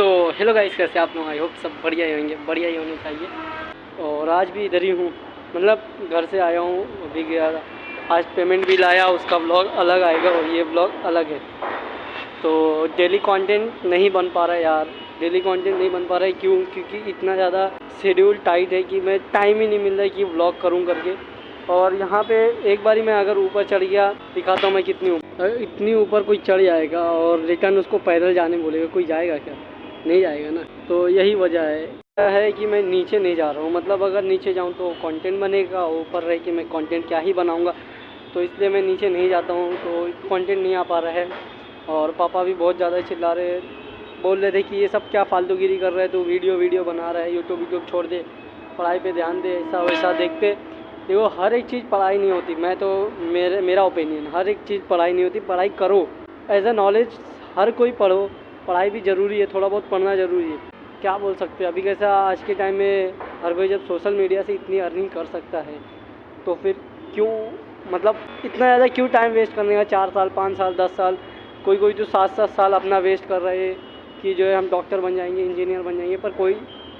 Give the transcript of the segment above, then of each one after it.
Hello guys कैसे आप लोग? आई होप सब बढ़िया ही होंगे, बढ़िया ही होने चाहिए। और आज भी इधर ही हूँ। मतलब घर से आया हूँ, अभी गया आज पेमेंट भी लाया, उसका ब्लॉग अलग आएगा और ये ब्लॉग अलग है। तो डेली कंटेंट नहीं बन पा रहा है यार। डेली कंटेंट नहीं बन पा रहा है, क्यों? क्योंकि इतना ज़्यादा शेड्यूल टाइट है कि मैं टाइम ही नहीं मिल रहा है कि ब्लॉग करूँ करके। और यहाँ पे एक बारी मैं अगर ऊपर चढ़ गया, दिखाता हूँ मैं कितनी ऊपर इतनी ऊपर कोई चढ़ जाएगा और रिटर्न उसको पैदल जाने बोलेगा, कोई जाएगा क्या? नहीं जाएगा ना। तो यही वजह है। है कि मैं नीचे नहीं जा रहा हूँ। मतलब अगर नीचे जाऊँ तो कंटेंट बनेगा, ऊपर रह कि मैं कंटेंट क्या ही बनाऊँगा। तो इसलिए मैं नीचे नहीं जाता हूँ। तो कंटेंट नहीं आ पा रहा है। और पापा भी बहुत ज़्यादा चिल्ला रहे बोल रहे थे कि ये सब क्या फालतूगिरी कर रहे हैं? तो वीडियो वीडियो बना रहा है। यूट्यूब यूट्यूब छोड़ दे। पढ़ाई पे ध्यान दे। ऐसा वैसा देखते। देखो, हर एक चीज़ पढ़ाई नहीं होती। मैं तो मेरे, मेरा ओपिनियन हर एक चीज़ पढ़ाई नहीं होती। पढ़ाई करो। एज ए नॉलेज हर कोई पढ़ो। पढ़ाई भी ज़रूरी है, थोड़ा बहुत पढ़ना ज़रूरी है। क्या बोल सकते हैं? अभी कैसा आज के टाइम में हर कोई जब सोशल मीडिया से इतनी अर्निंग कर सकता है तो फिर क्यों मतलब इतना ज़्यादा क्यों टाइम वेस्ट करने का? चार साल, पाँच साल, दस साल कोई कोई तो सात सात साल अपना वेस्ट कर रहे हैं कि जो है हम डॉक्टर बन जाएँगे इंजीनियर बन जाएँगे, पर कोई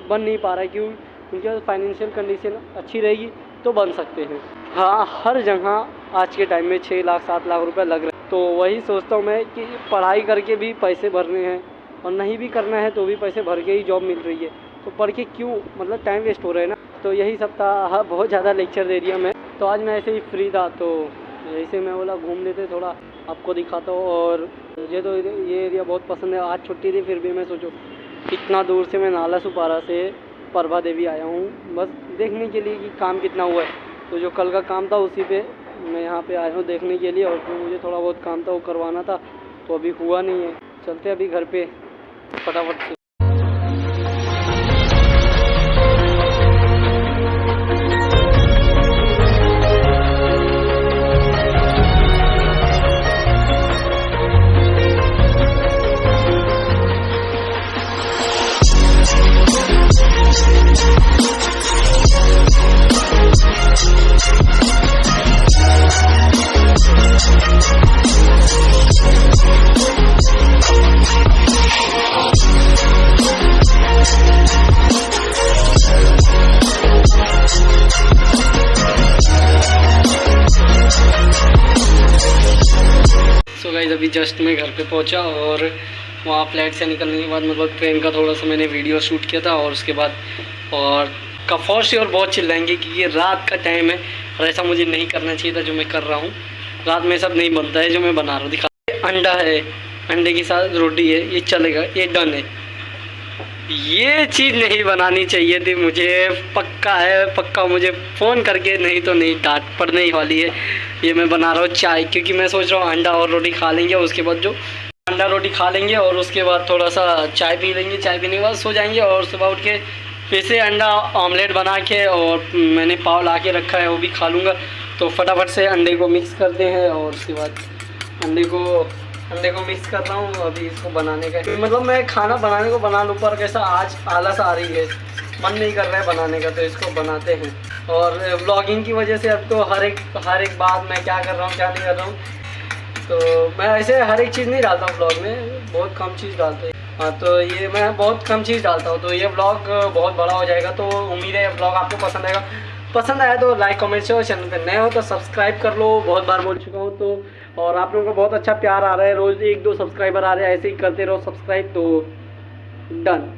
बन नहीं पा रहा है क्यों? क्योंकि फाइनेंशियल कंडीशन अच्छी रहेगी तो बन सकते हैं। हाँ हर जगह आज के टाइम में छः लाख, सात लाख रुपए लग रहे तो वही सोचता हूँ मैं कि पढ़ाई करके भी पैसे भरने हैं और नहीं भी करना है तो भी पैसे भर के ही जॉब मिल रही है। तो पढ़ के क्यों? मतलब टाइम वेस्ट हो रहा है ना। तो यही सब था। हाँ बहुत ज़्यादा लेक्चर दे दिया मैं। तो आज मैं ऐसे ही फ्री था। तो ऐसे मैं बोला, घूम लेते थोड़ा। आपको दिखाता हूँ। और मुझे तो ये एरिया बहुत पसंद है। आज छुट्टी थी, फिर भी मैं सोचो, इतना दूर से मैं नाला सुपारा से प्रभा देवी आया हूँ। बस देखने के लिए कि काम कितना हुआ है। तो जो कल का काम था उसी पे मैं यहाँ पे आया हूँ देखने के लिए और जो मुझे थोड़ा बहुत काम था वो करवाना था तो अभी हुआ नहीं है। चलते अभी घर पे, फटाफट से। सो गाइज़ अभी जस्ट मैं घर पे पहुँचा और वहाँ फ़्लाइट से निकलने के बाद मतलब ट्रेन का थोड़ा सा मैंने वीडियो शूट किया था और उसके बाद और कफौर और बहुत चिल्लाएँगे कि ये रात का टाइम है और ऐसा मुझे नहीं करना चाहिए था जो मैं कर रहा हूँ। रात में सब नहीं बनता है जो मैं बना रहा हूँ। दिखा अंडा है, अंडे के साथ रोटी है, ये चलेगा, ये डन है। ये चीज़ नहीं बनानी चाहिए थी, मुझे पक्का है, पक्का मुझे फ़ोन करके, नहीं तो नहीं, डांट पड़ने ही वाली है। ये मैं बना रहा हूँ चाय, क्योंकि मैं सोच रहा हूँ अंडा और रोटी खा लेंगे उसके बाद जो अंडा रोटी खा लेंगे, और उसके बाद थोड़ा सा चाय पी लेंगे, चाय पीने के बाद सो जाएँगे, और सुबह उठ के फिर से अंडा ऑमलेट बना के और मैंने पाव ला के रखा है, वो भी खा लूँगा। तो फटाफट से अंडे को मिक्स करते हैं, और उसके बाद अंडे को अंडे को मिक्स कर रहा हूँ अभी इसको बनाने का। मतलब मैं खाना बनाने को बना लूँ, पर कैसा आज आलस आ रही है। मन नहीं कर रहा है बनाने का तो इसको बनाते हैं। और ब्लॉगिंग की वजह से अब तो हर एक हर एक बात मैं क्या कर रहा हूँ, क्या नहीं कर रहा हूँ। तो मैं ऐसे हर एक चीज़ नहीं डालता हूँ ब्लॉग में, बहुत कम चीज़ डालते हैं। हाँ तो ये मैं बहुत कम चीज़ डालता हूँ तो ये ब्लॉग बहुत बड़ा हो जाएगा तो उम्मीद है ब्लॉग आपको पसंद आएगा। पसंद आया तो लाइक कमेंट और चैनल पर नए हो तो सब्सक्राइब कर लो। बहुत बार बोल चुका हूँ तो और आप लोगों का बहुत अच्छा प्यार आ रहा है। रोज़ एक दो सब्सक्राइबर आ रहे हैं, ऐसे ही करते रहो सब्सक्राइब तो डन